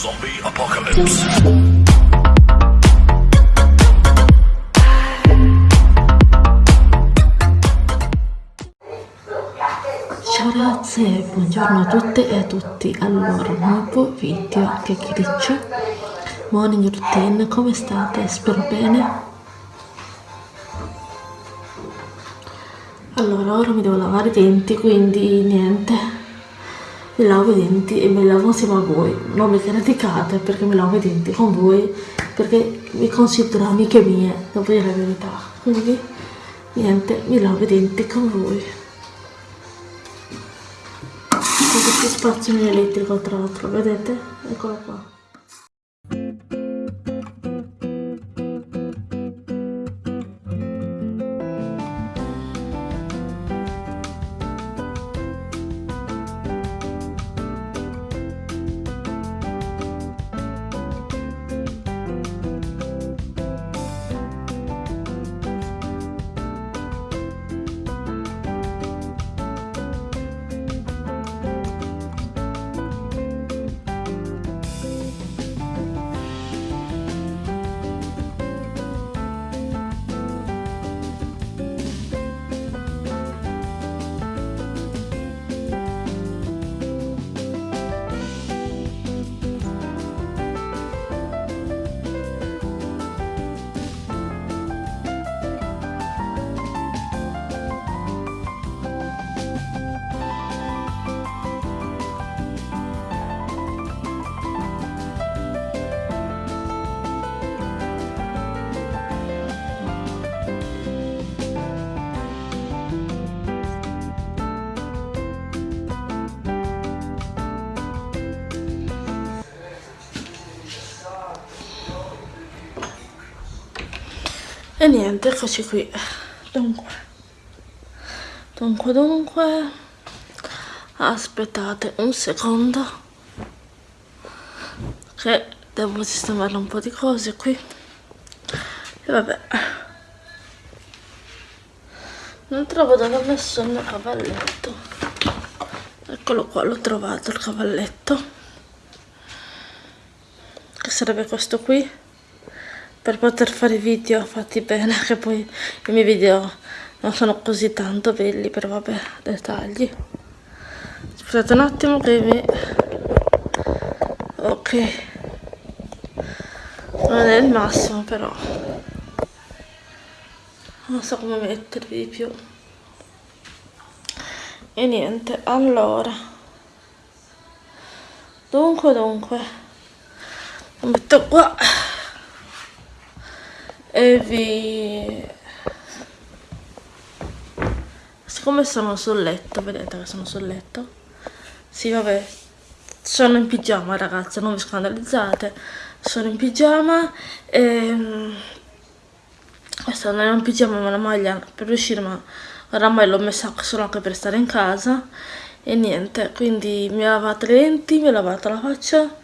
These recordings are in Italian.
Zombie Apocalypse. Ciao ragazze, buongiorno a tutte e a tutti. Allora, nuovo video chiacchiericcio, morning routine, come state? Spero bene. Allora, ora mi devo lavare i denti, quindi niente, mi lavo i denti e mi lavo insieme a voi. Non mi criticate perché mi lavo i denti con voi, perché vi considero amiche mie, devo dire la verità. Quindi, niente, mi lavo i denti con voi. Questo spazio in elettrico tra l'altro, vedete? Eccolo qua. E niente, eccoci qui. Dunque, dunque, dunque, aspettate un secondo che devo sistemare un po' di cose qui. E vabbè. Non trovo dove ho messo il mio cavalletto. Eccolo qua, l'ho trovato il cavalletto. Che sarebbe questo qui per poter fare video fatti bene che poi i miei video non sono così tanto belli però vabbè dettagli. Scusate un attimo che mi ok. Non è il massimo però. Non so come mettervi di più. E niente allora. Dunque dunque. Lo metto qua vi siccome sono sul letto vedete che sono sul letto? Sì vabbè. Sono in pigiama ragazze non vi scandalizzate. Sono in pigiama e questa non è un pigiama ma una maglia per uscire ma oramai l'ho messa solo anche per stare in casa. E niente quindi mi ho lavato le lenti mi ho lavato la faccia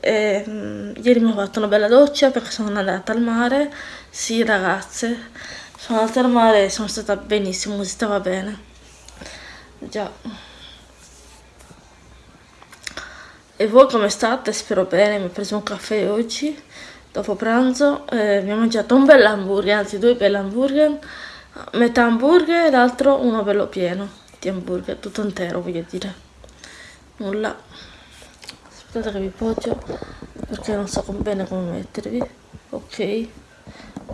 e, um, ieri mi ho fatto una bella doccia perché sono andata al mare. Sì ragazze. Sono andata al mare e sono stata benissimo si stava bene. Già. E voi come state? spero bene mi ho preso un caffè oggi dopo pranzo. Eh, mi ho mangiato un bel hamburger anzi due belli hamburger. Metà hamburger e l'altro uno bello pieno di hamburger tutto intero voglio dire. Nulla aspettate che vi poggio perché non so bene come mettervi. Ok.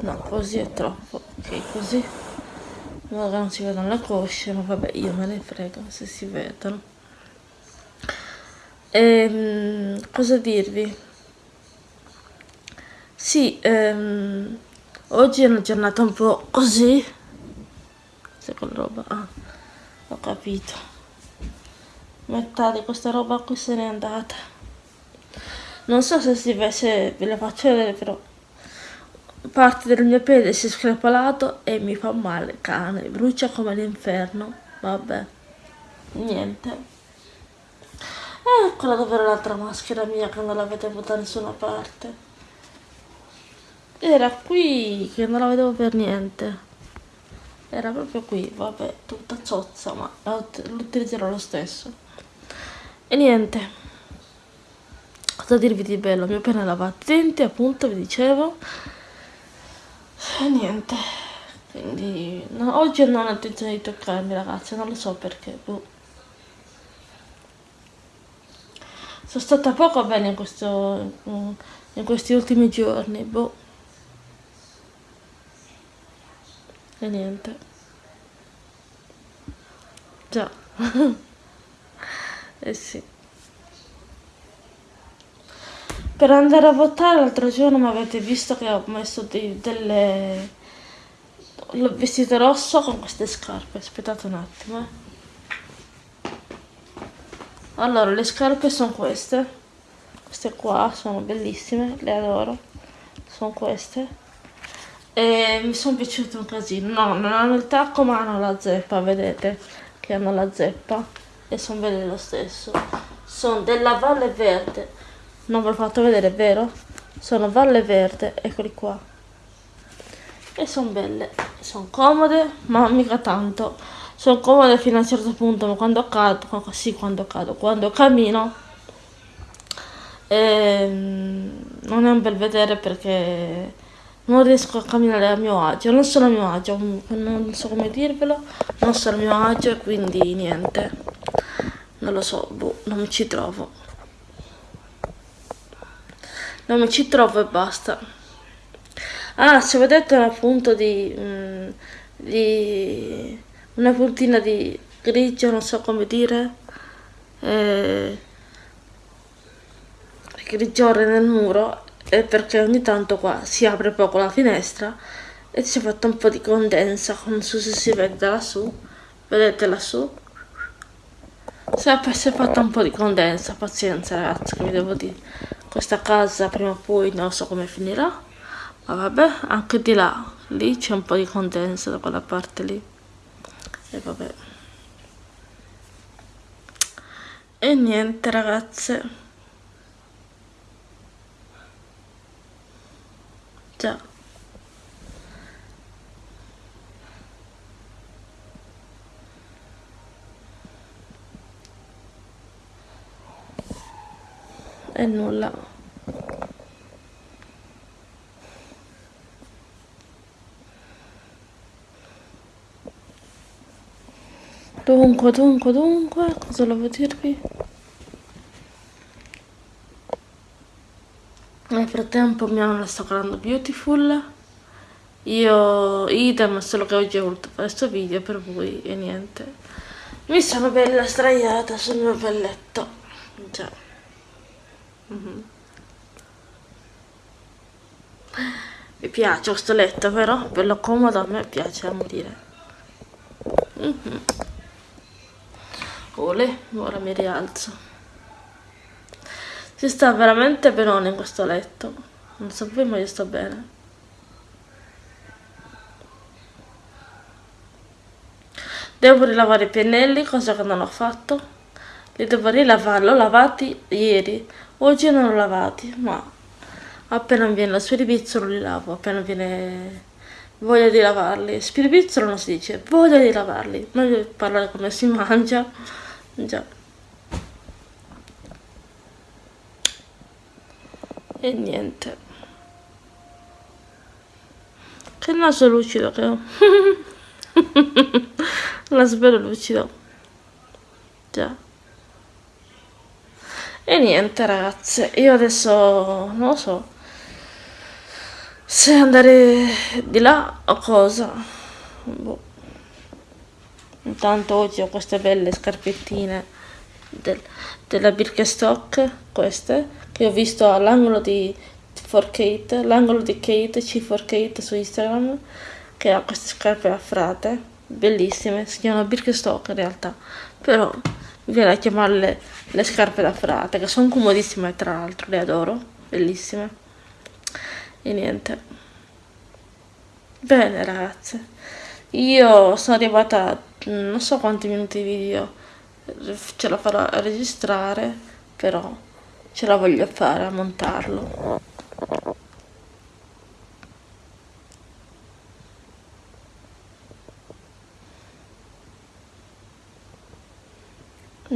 No così è troppo. Ok così. Che non si vedono le cosce ma vabbè io me ne frego se si vedono. Ehm, cosa dirvi? Sì ehm, oggi è una giornata un po' così. Se quella roba ah, ho capito. Metà di questa roba qui se n'è andata non so se si se ve la faccio vedere però parte del mio piede si è screpolato e mi fa male cane brucia come l'inferno vabbè. Niente. Eccola dove era l'altra maschera mia che non la vedevo da nessuna parte. Era qui che non la vedevo per niente. Era proprio qui vabbè tutta zozza ma l'utilizzerò lo stesso. E niente cosa dirvi di bello? Mi ho appena lavato i denti, appunto, vi dicevo. E niente. Quindi no, oggi non ho intenzione di toccarmi ragazzi, non lo so perché. Boh. Sono stata poco bene in, questo, in questi ultimi giorni, boh. E niente. Già. eh sì. Per andare a votare l'altro giorno mi avete visto che ho messo dei, delle... L'ho vestito rosso con queste scarpe, aspettate un attimo. Eh. Allora, le scarpe sono queste. Queste qua sono bellissime, le adoro. Sono queste. E mi sono piaciute un casino. No, non hanno il tacco ma hanno la zeppa, vedete? Che hanno la zeppa. E sono belle lo stesso. Sono della Valle Verde non ve l'ho fatto vedere, vero? Sono Valle Verde, eccoli qua. E sono belle, sono comode, ma mica tanto. Sono comode fino a un certo punto, ma quando cado, sì, quando cado, quando cammino, ehm, non è un bel vedere perché non riesco a camminare a mio agio, non sono a mio agio, non so come dirvelo, non sono a mio agio, quindi niente, non lo so, boh, non mi ci trovo non mi ci trovo e basta. Ah se vedete una punta di, mm, di una puntina di grigio non so come dire eh, grigiore nel muro è perché ogni tanto qua si apre poco la finestra e si è fatto un po' di condensa non so se si vede lassù. Vedete lassù? Si è, si è fatta un po' di condensa pazienza ragazzi che vi devo dire questa casa prima o poi non so come finirà ma vabbè anche di là lì c'è un po' di condensa da quella parte lì. E vabbè. E niente ragazze. Già e nulla. Dunque dunque dunque cosa volevo dirvi? Nel frattempo mia nonna sta guardando Beautiful. Io idem solo che oggi ho voluto fare questo video per voi e niente. Mi sono bella straiata sul mio bel letto già Mm -hmm. Mi piace questo letto, vero? Bello comodo, a me piace a morire. Mm -hmm. Ole, ora mi rialzo. Si sta veramente benone in questo letto. Non so voi, ma io sto bene. Devo rilavare i pennelli, cosa che non ho fatto. Li devo rilavare, l'ho lavati ieri oggi non ho lavati ma appena viene la spiripizzolo li lavo appena viene voglia di lavarli. Spiripizzolo non si dice voglia di lavarli. Meglio parlare come si mangia. Già. E niente. Che naso lucido che ho. Naso bello lucido. Già e niente ragazze, io adesso non so se andare di là o cosa. Boh. Intanto oggi ho queste belle scarpettine del, della Birkenstock, queste, che ho visto all'angolo di 4Kate, l'angolo di Kate, C4Kate su Instagram, che ha queste scarpe affrate, bellissime, si chiamano Birkenstock in realtà, però viene a chiamarle le scarpe da frate che sono comodissime tra l'altro le adoro bellissime. E niente. Bene ragazze. Io sono arrivata non so quanti minuti di video ce la farò a registrare però ce la voglio fare a montarlo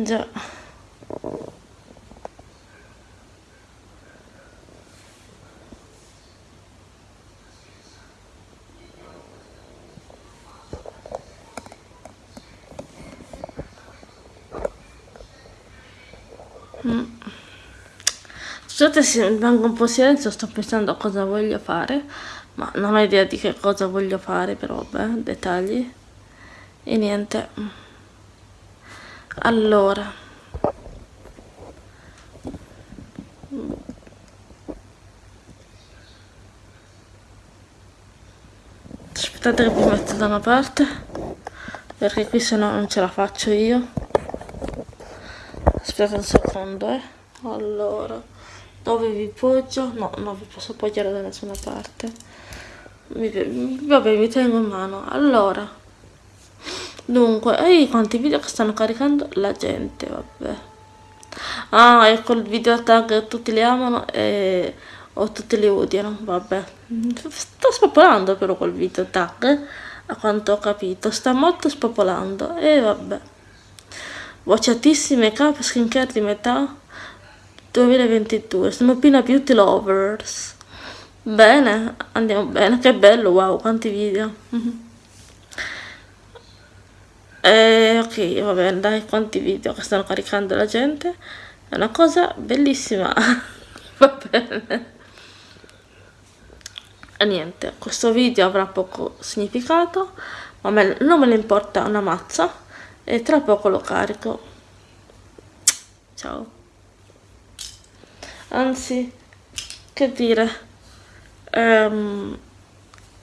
Già. Mm. Scusate se rimango un po' silenzio, sto pensando a cosa voglio fare, ma non ho idea di che cosa voglio fare, però vabbè, dettagli. E niente. Allora. aspettate che vi metto da una parte perché qui se no non ce la faccio io. Aspettate un secondo eh. Allora dove vi poggio? No non vi posso appoggiare da nessuna parte. Mi, vabbè mi tengo in mano. Allora dunque ehi quanti video che stanno caricando la gente vabbè ah ecco il video tag tutti li amano e o tutti li odiano, vabbè. Sto spopolando però quel video tag, a quanto ho capito, sta molto spopolando, e vabbè. Vociatissime capo skincare di metà 2022, sono Pina Beauty Lovers. Bene, andiamo bene, che bello, wow, quanti video. E ok, va bene, dai, quanti video che stanno caricando la gente. È una cosa bellissima. va bene. E niente questo video avrà poco significato ma me, non me ne importa una mazza. E tra poco lo carico. Ciao. Anzi che dire? Um,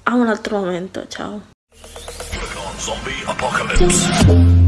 a un altro momento ciao Zombie apocalypse.